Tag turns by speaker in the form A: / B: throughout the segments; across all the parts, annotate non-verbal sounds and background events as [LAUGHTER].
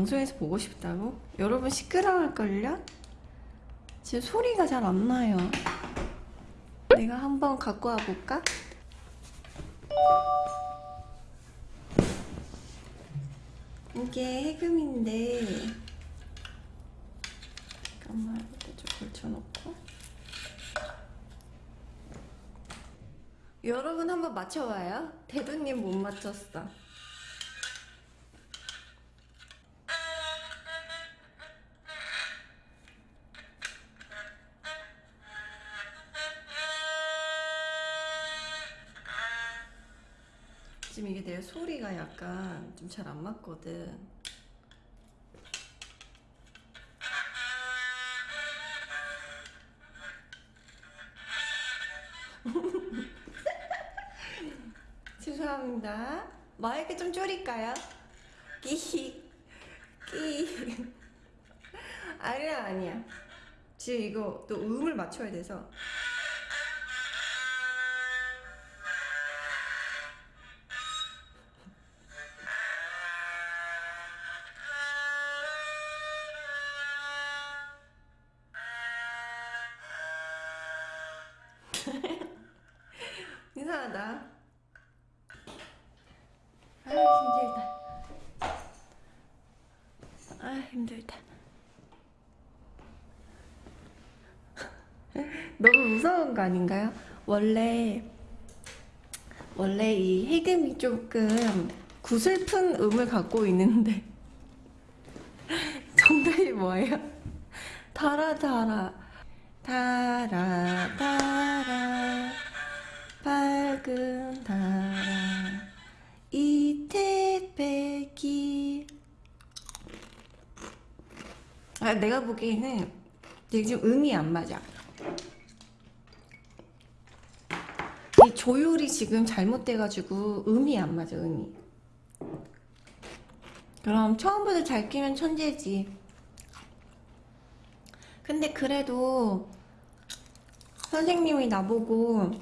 A: 엉덩이에서 보고 싶다고? 여러분 시끄러울걸요? 지금 소리가 잘 안 나요. 내가 한번 갖고 와 볼까? 이게 해금인데 잠깐만 이렇게 좀 걸쳐놓고 여러분 한번 맞춰봐요. 대두님 못 맞췄어. 지금 이게 내 소리가 약간 좀 잘 안 맞거든. [LAUGHS] 죄송합니다. 마이크 좀 줄일까요? 끼, 끼. 아니야, 아니야. 지금 이거 또 음을 맞춰야 돼서. [LAUGHS] 이상하다. 아 힘들다. 아 힘들다. [LAUGHS] 너무 무서운 거 아닌가요? 원래 원래 이 해금이 조금 구슬픈 음을 갖고 있는데 [LAUGHS] 정답이 뭐예요? 달아 달아 달아 달아 밝은 달아. 이태백이. 아 내가 보기에는 지금 음이 안 맞아. 이 조율이 지금 잘못돼가지고 음이 안 맞아 음이. 그럼 처음부터 잘 끼면 천재지. 근데 그래도 선생님이 나보고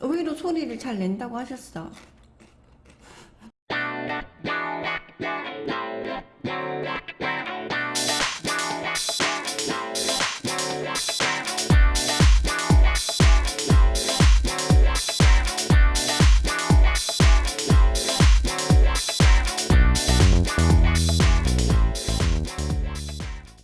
A: 의외로 소리를 잘 낸다고 하셨어